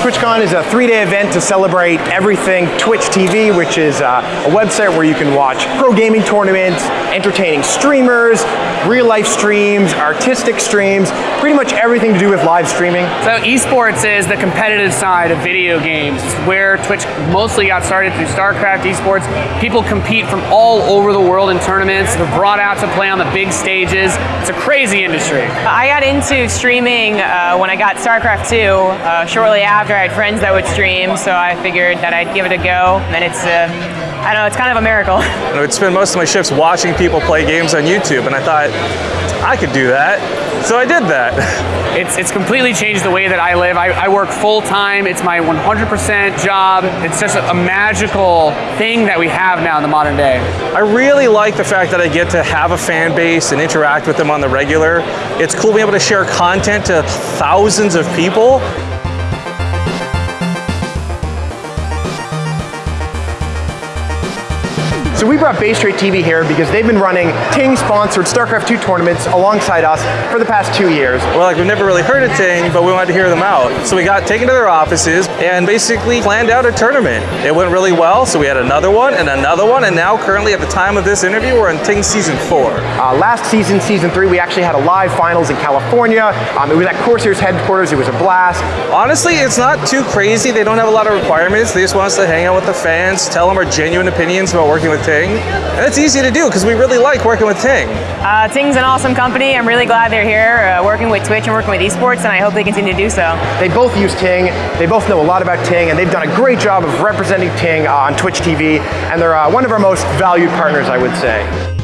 TwitchCon is a three-day event to celebrate everything Twitch TV, which is uh, a website where you can watch pro gaming tournaments, entertaining streamers, real-life streams, artistic streams, pretty much everything to do with live streaming. So esports is the competitive side of video games. It's where Twitch mostly got started through StarCraft esports. People compete from all over the world in tournaments. They're brought out to play on the big stages. It's a crazy industry. I got into streaming uh, when I got StarCraft 2. Uh, shortly after, I had friends that would stream, so I figured that I'd give it a go. And it's, uh, I don't know, it's kind of a miracle. I would spend most of my shifts watching people play games on YouTube, and I thought, I could do that. So I did that. It's, it's completely changed the way that I live. I, I work full time. It's my 100% job. It's just a, a magical thing that we have now in the modern day. I really like the fact that I get to have a fan base and interact with them on the regular. It's cool being able to share content to thousands of people. So we brought BaseTrade TV here because they've been running Ting-sponsored StarCraft 2 tournaments alongside us for the past two years. Well, like we've never really heard of Ting, but we wanted to hear them out. So we got taken to their offices and basically planned out a tournament. It went really well, so we had another one and another one, and now currently at the time of this interview, we're in Ting Season 4. Uh, last season, Season 3, we actually had a live finals in California. Um, it was at Corsairs headquarters. It was a blast. Honestly, it's not too crazy. They don't have a lot of requirements. They just want us to hang out with the fans, tell them our genuine opinions about working with Ting. And it's easy to do because we really like working with Ting. Uh, Ting's an awesome company. I'm really glad they're here uh, working with Twitch and working with esports, and I hope they continue to do so. They both use Ting. They both know a lot about Ting, and they've done a great job of representing Ting uh, on Twitch TV, and they're uh, one of our most valued partners, I would say.